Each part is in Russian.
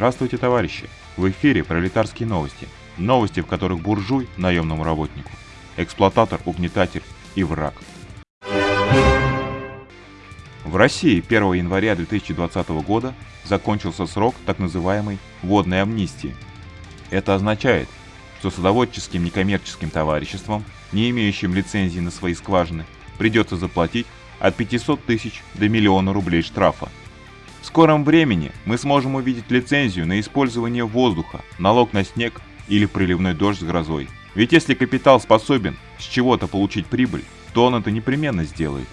Здравствуйте, товарищи! В эфире пролетарские новости. Новости, в которых буржуй – наемному работнику, эксплуататор, угнетатель и враг. В России 1 января 2020 года закончился срок так называемой «водной амнистии». Это означает, что садоводческим некоммерческим товариществам, не имеющим лицензии на свои скважины, придется заплатить от 500 тысяч до миллиона рублей штрафа. В скором времени мы сможем увидеть лицензию на использование воздуха, налог на снег или приливной дождь с грозой. Ведь если капитал способен с чего-то получить прибыль, то он это непременно сделает.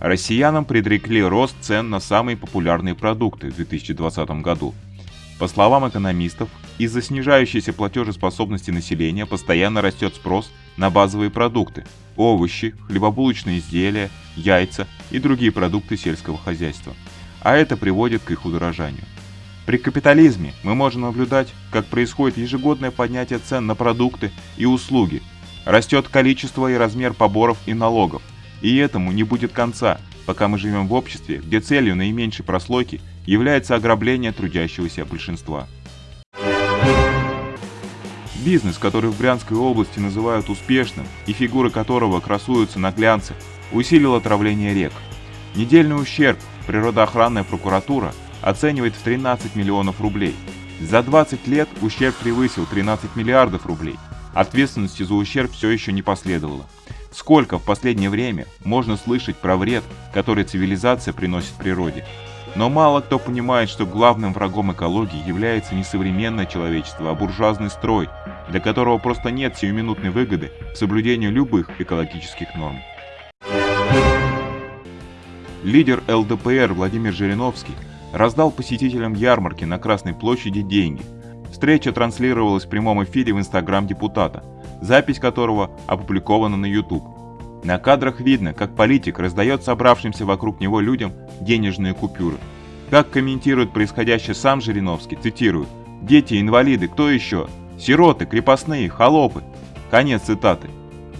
Россиянам предрекли рост цен на самые популярные продукты в 2020 году. По словам экономистов, из-за снижающейся платежеспособности населения постоянно растет спрос на базовые продукты – овощи, хлебобулочные изделия, яйца и другие продукты сельского хозяйства. А это приводит к их удорожанию. При капитализме мы можем наблюдать, как происходит ежегодное поднятие цен на продукты и услуги. Растет количество и размер поборов и налогов. И этому не будет конца, пока мы живем в обществе, где целью наименьшей прослойки является ограбление трудящегося большинства. Бизнес, который в Брянской области называют успешным и фигуры которого красуются на глянце, усилил отравление рек. Недельный ущерб природоохранная прокуратура оценивает в 13 миллионов рублей. За 20 лет ущерб превысил 13 миллиардов рублей. Ответственности за ущерб все еще не последовало. Сколько в последнее время можно слышать про вред, который цивилизация приносит природе? Но мало кто понимает, что главным врагом экологии является не современное человечество, а буржуазный строй, для которого просто нет сиюминутной выгоды в соблюдении любых экологических норм. Лидер ЛДПР Владимир Жириновский раздал посетителям ярмарки на Красной площади деньги. Встреча транслировалась в прямом эфире в инстаграм депутата, запись которого опубликована на YouTube. На кадрах видно, как политик раздает собравшимся вокруг него людям денежные купюры. Как комментирует происходящее сам Жириновский, цитирую, «Дети, инвалиды, кто еще? Сироты, крепостные, холопы». Конец цитаты.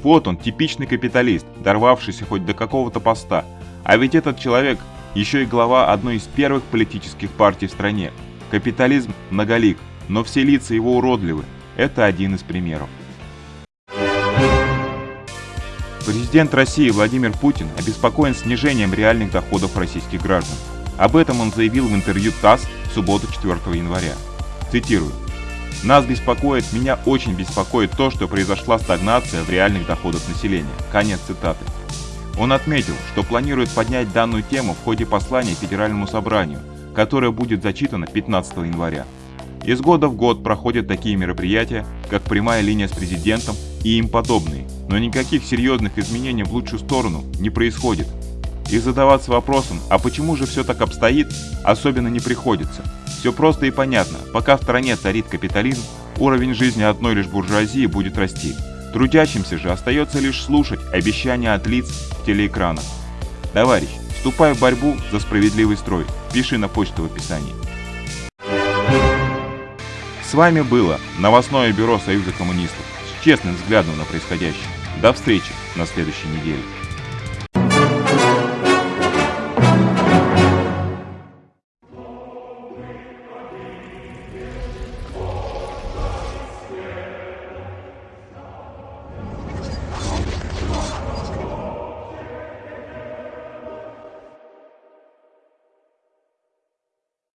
Вот он, типичный капиталист, дорвавшийся хоть до какого-то поста. А ведь этот человек еще и глава одной из первых политических партий в стране. Капитализм многолик, но все лица его уродливы. Это один из примеров. Президент России Владимир Путин обеспокоен снижением реальных доходов российских граждан. Об этом он заявил в интервью ТАСС в субботу 4 января. Цитирую. «Нас беспокоит, меня очень беспокоит то, что произошла стагнация в реальных доходах населения». Конец цитаты. Он отметил, что планирует поднять данную тему в ходе послания Федеральному собранию, которое будет зачитано 15 января. Из года в год проходят такие мероприятия, как прямая линия с президентом и им подобные, но никаких серьезных изменений в лучшую сторону не происходит. И задаваться вопросом, а почему же все так обстоит, особенно не приходится. Все просто и понятно, пока в стране царит капитализм, уровень жизни одной лишь буржуазии будет расти. Трудящимся же остается лишь слушать обещания от лиц в телеэкранах. Товарищ, вступай в борьбу за справедливый строй, пиши на почту в описании. С вами было новостное бюро Союза коммунистов с честным взглядом на происходящее. До встречи на следующей неделе.